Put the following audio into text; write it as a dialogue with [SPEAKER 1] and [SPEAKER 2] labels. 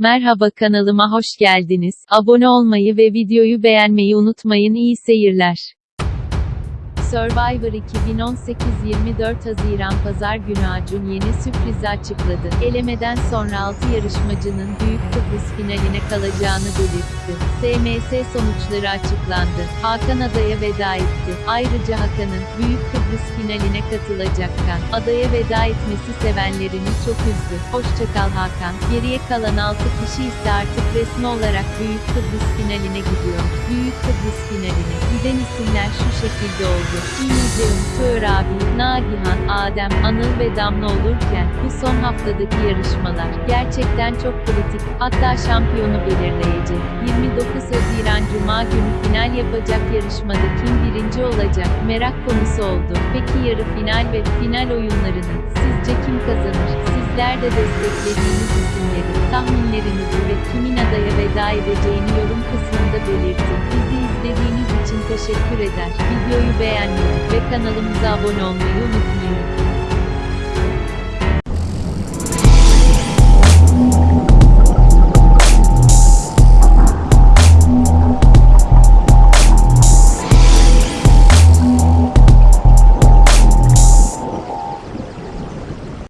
[SPEAKER 1] Merhaba kanalıma hoş geldiniz. Abone olmayı ve videoyu beğenmeyi unutmayın. İyi seyirler. Survivor 2018 24 Haziran Pazar günü Acun yeni sürprizi açıkladı. Elemeden sonra 6 yarışmacının Büyük Kıbrıs finaline kalacağını belirtti. SMS sonuçları açıklandı. Hakan adaya veda etti. Ayrıca Hakan'ın Büyük Kıbrıs finaline katılacakken adaya veda etmesi sevenlerini çok üzdü. Hoşçakal Hakan. Geriye kalan 6 kişi ise artık resmi olarak Büyük Kıbrıs finaline gidiyor. Büyük Kıbrıs finaline giden isimler şu şekilde oldu. İlizim, Tuğer abi, Nagihan, Adem, Anıl ve Damla olurken, bu son haftadaki yarışmalar, gerçekten çok kritik, hatta şampiyonu belirleyecek. 29 yapacak yarışmada kim birinci olacak, merak konusu oldu. Peki yarı final ve final oyunlarını, sizce kim kazanır? Sizler de desteklediğiniz isimleri, tahminlerinizi ve kimin adaya veda edeceğini yorum kısmında belirtin. Bizi izlediğiniz için teşekkür eder. Videoyu beğenmeyi ve kanalımıza abone olmayı unutmayın.